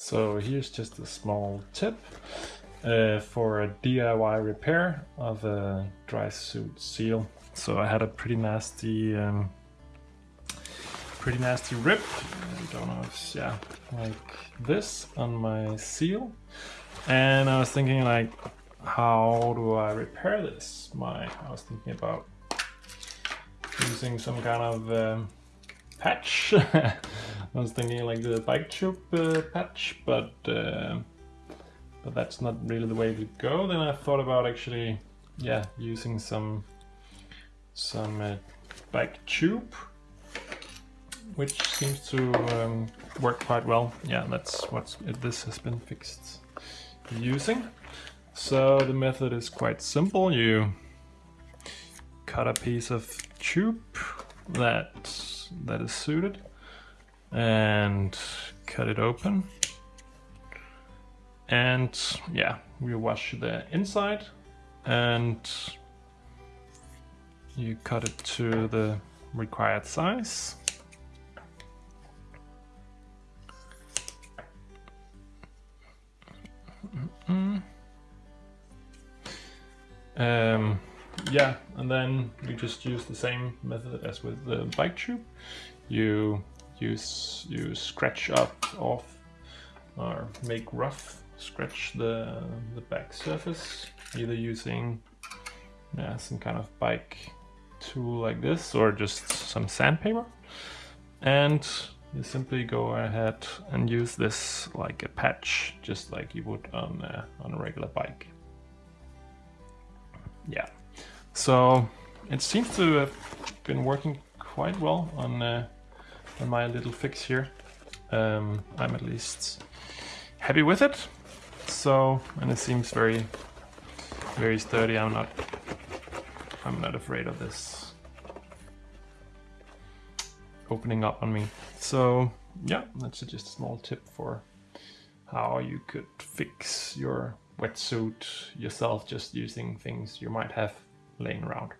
So here's just a small tip uh, for a DIY repair of a dry suit seal. So I had a pretty nasty, um, pretty nasty rip. I don't know if yeah, like this on my seal. And I was thinking like, how do I repair this? My, I was thinking about using some kind of um, patch. I was thinking like the bike tube uh, patch, but uh, but that's not really the way to go. Then I thought about actually, yeah, using some some uh, bike tube, which seems to um, work quite well. Yeah, that's what this has been fixed using. So the method is quite simple. You cut a piece of tube that that is suited and cut it open. And yeah we wash the inside. And you cut it to the required size. Um, yeah, and then you just use the same method as with the bike tube. You use you scratch up off or make rough scratch the the back surface either using yeah, some kind of bike tool like this or just some sandpaper. And you simply go ahead and use this like a patch just like you would on a, on a regular bike. Yeah. So it seems to have been working quite well on, uh, my little fix here. Um, I'm at least happy with it. So, and it seems very, very sturdy. I'm not, I'm not afraid of this opening up on me. So yeah, that's just a small tip for how you could fix your wetsuit yourself just using things you might have laying around.